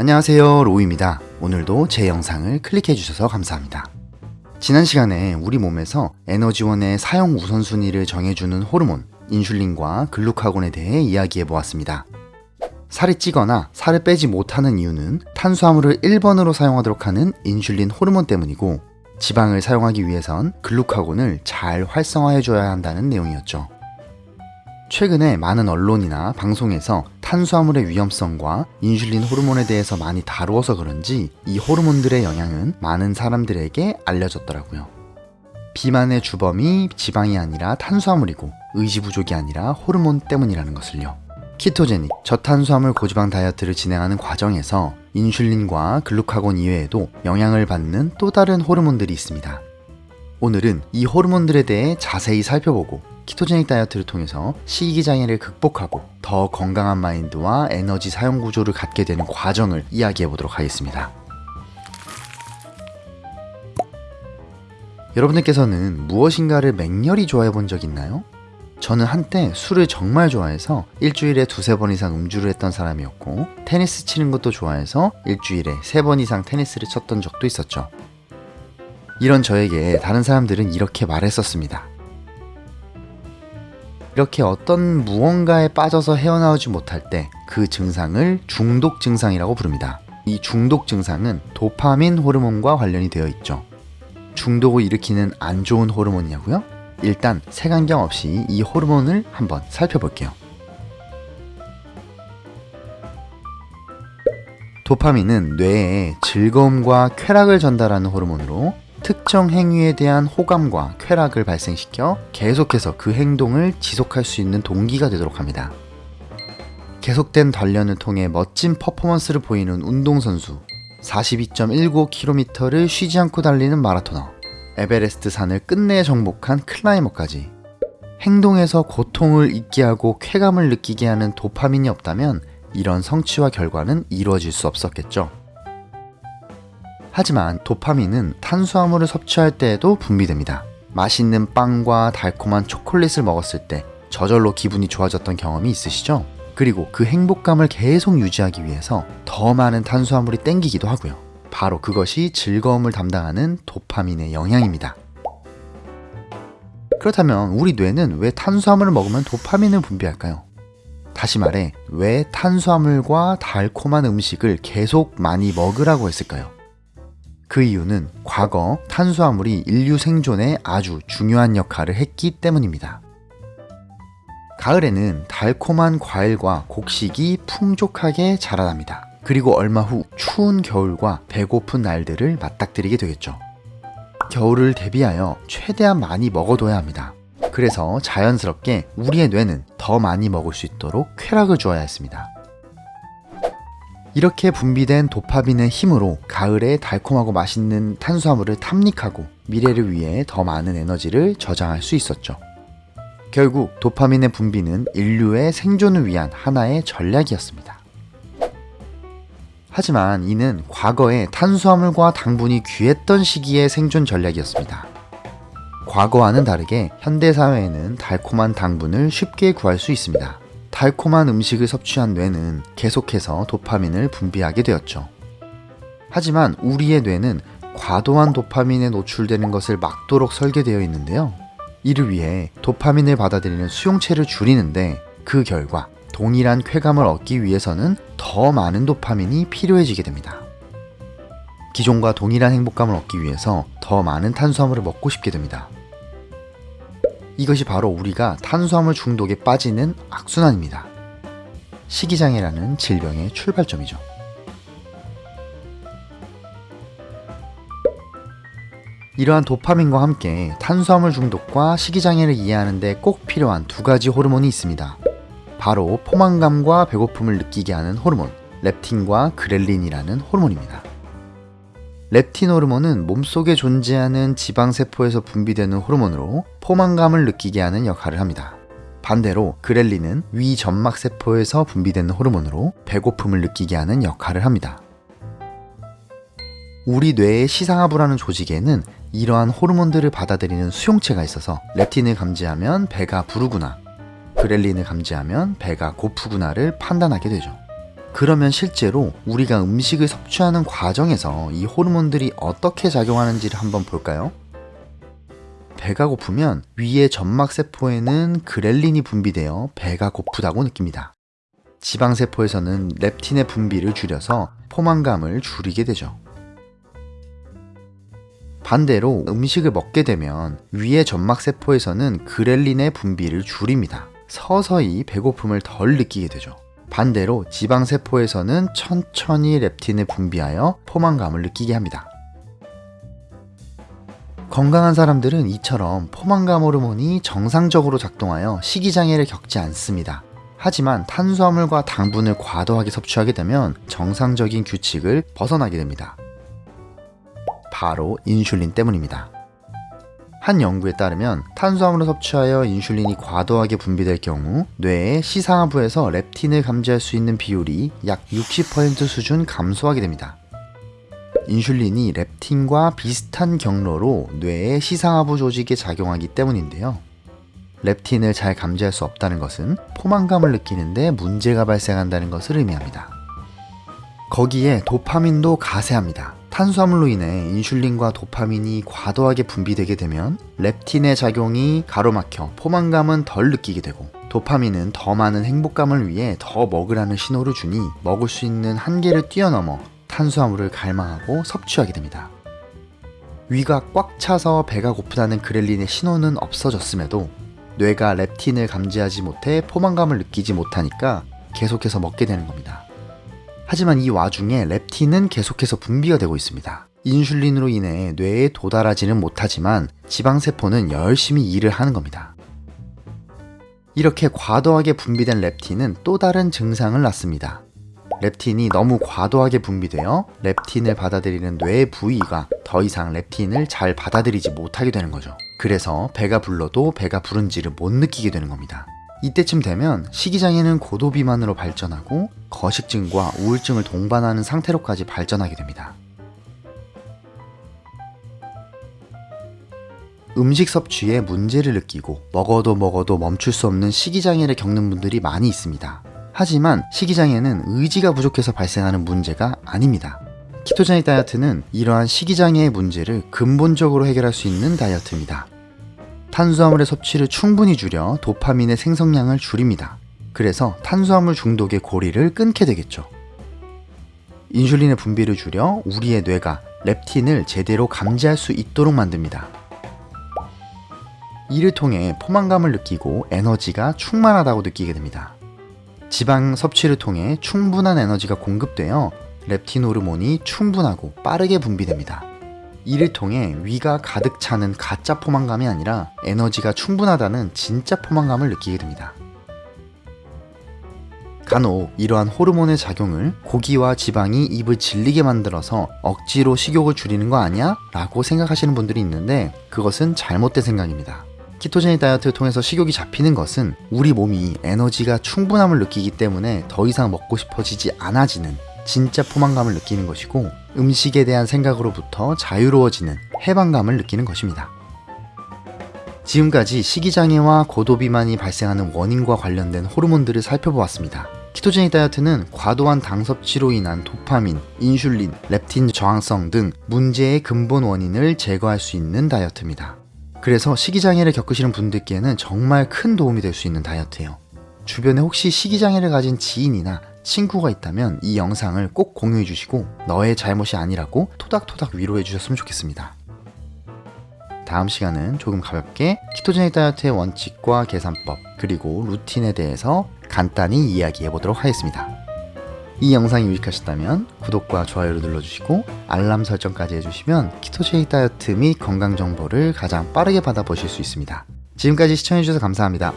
안녕하세요 로우입니다. 오늘도 제 영상을 클릭해 주셔서 감사합니다. 지난 시간에 우리 몸에서 에너지원의 사용 우선순위를 정해주는 호르몬 인슐린과 글루카곤에 대해 이야기해 보았습니다. 살이 찌거나 살을 빼지 못하는 이유는 탄수화물을 1번으로 사용하도록 하는 인슐린 호르몬 때문이고 지방을 사용하기 위해선 글루카곤을 잘 활성화해 줘야 한다는 내용이었죠 최근에 많은 언론이나 방송에서 탄수화물의 위험성과 인슐린 호르몬에 대해서 많이 다루어서 그런지 이 호르몬들의 영향은 많은 사람들에게 알려졌더라고요. 비만의 주범이 지방이 아니라 탄수화물이고 의지 부족이 아니라 호르몬 때문이라는 것을요. 키토제닉, 저탄수화물 고지방 다이어트를 진행하는 과정에서 인슐린과 글루카곤 이외에도 영향을 받는 또 다른 호르몬들이 있습니다. 오늘은 이 호르몬들에 대해 자세히 살펴보고 키토제닉 다이어트를 통해서 식이 장애를 극복하고 더 건강한 마인드와 에너지 사용 구조를 갖게 되는 과정을 이야기해 보도록 하겠습니다. 여러분들께서는 무엇인가를 맹렬히 좋아해 본 적 있나요? 저는 한때 술을 정말 좋아해서 일주일에 두세 번 이상 음주를 했던 사람이었고 테니스 치는 것도 좋아해서 일주일에 세 번 이상 테니스를 쳤던 적도 있었죠. 이런 저에게 다른 사람들은 이렇게 말했었습니다. 이렇게 어떤 무언가에 빠져서 헤어나오지 못할 때 그 증상을 중독 증상이라고 부릅니다. 이 중독 증상은 도파민 호르몬과 관련이 되어 있죠. 중독을 일으키는 안 좋은 호르몬이냐고요? 일단 색안경 없이 이 호르몬을 한번 살펴볼게요. 도파민은 뇌에 즐거움과 쾌락을 전달하는 호르몬으로 특정 행위에 대한 호감과 쾌락을 발생시켜 계속해서 그 행동을 지속할 수 있는 동기가 되도록 합니다. 계속된 단련을 통해 멋진 퍼포먼스를 보이는 운동선수 42.19km를 쉬지 않고 달리는 마라토너 에베레스트 산을 끝내 정복한 클라이머까지 행동에서 고통을 잊게 하고 쾌감을 느끼게 하는 도파민이 없다면 이런 성취와 결과는 이루어질 수 없었겠죠. 하지만 도파민은 탄수화물을 섭취할 때에도 분비됩니다. 맛있는 빵과 달콤한 초콜릿을 먹었을 때 저절로 기분이 좋아졌던 경험이 있으시죠? 그리고 그 행복감을 계속 유지하기 위해서 더 많은 탄수화물이 땡기기도 하고요. 바로 그것이 즐거움을 담당하는 도파민의 영향입니다. 그렇다면 우리 뇌는 왜 탄수화물을 먹으면 도파민을 분비할까요? 다시 말해, 왜 탄수화물과 달콤한 음식을 계속 많이 먹으라고 했을까요? 그 이유는 과거 탄수화물이 인류 생존에 아주 중요한 역할을 했기 때문입니다. 가을에는 달콤한 과일과 곡식이 풍족하게 자라납니다. 그리고 얼마 후 추운 겨울과 배고픈 날들을 맞닥뜨리게 되겠죠. 겨울을 대비하여 최대한 많이 먹어둬야 합니다. 그래서 자연스럽게 우리의 뇌는 더 많이 먹을 수 있도록 쾌락을 주어야 했습니다. 이렇게 분비된 도파민의 힘으로 가을에 달콤하고 맛있는 탄수화물을 탐닉하고 미래를 위해 더 많은 에너지를 저장할 수 있었죠. 결국 도파민의 분비는 인류의 생존을 위한 하나의 전략이었습니다. 하지만 이는 과거에 탄수화물과 당분이 귀했던 시기의 생존 전략이었습니다. 과거와는 다르게 현대사회에는 달콤한 당분을 쉽게 구할 수 있습니다. 달콤한 음식을 섭취한 뇌는 계속해서 도파민을 분비하게 되었죠. 하지만 우리의 뇌는 과도한 도파민에 노출되는 것을 막도록 설계되어 있는데요. 이를 위해 도파민을 받아들이는 수용체를 줄이는데 그 결과 동일한 쾌감을 얻기 위해서는 더 많은 도파민이 필요해지게 됩니다. 기존과 동일한 행복감을 얻기 위해서 더 많은 탄수화물을 먹고 싶게 됩니다. 이것이 바로 우리가 탄수화물 중독에 빠지는 악순환입니다. 식이장애라는 질병의 출발점이죠. 이러한 도파민과 함께 탄수화물 중독과 식이장애를 이해하는 데 꼭 필요한 두 가지 호르몬이 있습니다. 바로 포만감과 배고픔을 느끼게 하는 호르몬, 렙틴과 그렐린이라는 호르몬입니다. 렙틴 호르몬은 몸속에 존재하는 지방세포에서 분비되는 호르몬으로 포만감을 느끼게 하는 역할을 합니다. 반대로 그렐린은 위 점막세포에서 분비되는 호르몬으로 배고픔을 느끼게 하는 역할을 합니다. 우리 뇌의 시상하부라는 조직에는 이러한 호르몬들을 받아들이는 수용체가 있어서 렙틴을 감지하면 배가 부르구나, 그렐린을 감지하면 배가 고프구나를 판단하게 되죠. 그러면 실제로 우리가 음식을 섭취하는 과정에서 이 호르몬들이 어떻게 작용하는지를 한번 볼까요? 배가 고프면 위의 점막세포에는 그렐린이 분비되어 배가 고프다고 느낍니다. 지방세포에서는 렙틴의 분비를 줄여서 포만감을 줄이게 되죠. 반대로 음식을 먹게 되면 위의 점막세포에서는 그렐린의 분비를 줄입니다. 서서히 배고픔을 덜 느끼게 되죠. 반대로 지방세포에서는 천천히 렙틴을 분비하여 포만감을 느끼게 합니다. 건강한 사람들은 이처럼 포만감 호르몬이 정상적으로 작동하여 식이장애를 겪지 않습니다. 하지만 탄수화물과 당분을 과도하게 섭취하게 되면 정상적인 규칙을 벗어나게 됩니다. 바로 인슐린 때문입니다. 한 연구에 따르면 탄수화물을 섭취하여 인슐린이 과도하게 분비될 경우 뇌의 시상하부에서 렙틴을 감지할 수 있는 비율이 약 60% 수준 감소하게 됩니다. 인슐린이 렙틴과 비슷한 경로로 뇌의 시상하부 조직에 작용하기 때문인데요. 렙틴을 잘 감지할 수 없다는 것은 포만감을 느끼는데 문제가 발생한다는 것을 의미합니다. 거기에 도파민도 가세합니다. 탄수화물로 인해 인슐린과 도파민이 과도하게 분비되게 되면 렙틴의 작용이 가로막혀 포만감은 덜 느끼게 되고 도파민은 더 많은 행복감을 위해 더 먹으라는 신호를 주니 먹을 수 있는 한계를 뛰어넘어 탄수화물을 갈망하고 섭취하게 됩니다. 위가 꽉 차서 배가 고프다는 그렐린의 신호는 없어졌음에도 뇌가 렙틴을 감지하지 못해 포만감을 느끼지 못하니까 계속해서 먹게 되는 겁니다. 하지만 이 와중에 렙틴은 계속해서 분비가 되고 있습니다. 인슐린으로 인해 뇌에 도달하지는 못하지만 지방세포는 열심히 일을 하는 겁니다. 이렇게 과도하게 분비된 렙틴은 또 다른 증상을 낳습니다. 렙틴이 너무 과도하게 분비되어 렙틴을 받아들이는 뇌 부위가 더 이상 렙틴을 잘 받아들이지 못하게 되는 거죠. 그래서 배가 불러도 배가 부른지를 못 느끼게 되는 겁니다. 이때쯤 되면 식이장애는 고도비만으로 발전하고 거식증과 우울증을 동반하는 상태로까지 발전하게 됩니다. 음식 섭취에 문제를 느끼고 먹어도 먹어도 멈출 수 없는 식이장애를 겪는 분들이 많이 있습니다. 하지만 식이장애는 의지가 부족해서 발생하는 문제가 아닙니다. 키토제닉 다이어트는 이러한 식이장애의 문제를 근본적으로 해결할 수 있는 다이어트입니다. 탄수화물의 섭취를 충분히 줄여 도파민의 생성량을 줄입니다. 그래서 탄수화물 중독의 고리를 끊게 되겠죠. 인슐린의 분비를 줄여 우리의 뇌가 렙틴을 제대로 감지할 수 있도록 만듭니다. 이를 통해 포만감을 느끼고 에너지가 충만하다고 느끼게 됩니다. 지방 섭취를 통해 충분한 에너지가 공급되어 렙틴 호르몬이 충분하고 빠르게 분비됩니다. 이를 통해 위가 가득 차는 가짜 포만감이 아니라 에너지가 충분하다는 진짜 포만감을 느끼게 됩니다. 간혹 이러한 호르몬의 작용을 고기와 지방이 입을 질리게 만들어서 억지로 식욕을 줄이는 거 아니야? 라고 생각하시는 분들이 있는데 그것은 잘못된 생각입니다. 키토제닉 다이어트를 통해서 식욕이 잡히는 것은 우리 몸이 에너지가 충분함을 느끼기 때문에 더 이상 먹고 싶어지지 않아지는 진짜 포만감을 느끼는 것이고 음식에 대한 생각으로부터 자유로워지는 해방감을 느끼는 것입니다. 지금까지 식이장애와 고도비만이 발생하는 원인과 관련된 호르몬들을 살펴보았습니다. 키토제닉 다이어트는 과도한 당 섭취로 인한 도파민, 인슐린, 렙틴 저항성 등 문제의 근본 원인을 제거할 수 있는 다이어트입니다. 그래서 식이장애를 겪으시는 분들께는 정말 큰 도움이 될 수 있는 다이어트예요. 주변에 혹시 식이장애를 가진 지인이나 친구가 있다면 이 영상을 꼭 공유해 주시고 너의 잘못이 아니라고 토닥토닥 위로해 주셨으면 좋겠습니다. 다음 시간은 조금 가볍게 키토제닉 다이어트의 원칙과 계산법 그리고 루틴에 대해서 간단히 이야기해 보도록 하겠습니다. 이 영상이 유익하셨다면 구독과 좋아요를 눌러주시고 알람 설정까지 해주시면 키토제닉 다이어트 및 건강 정보를 가장 빠르게 받아보실 수 있습니다. 지금까지 시청해주셔서 감사합니다.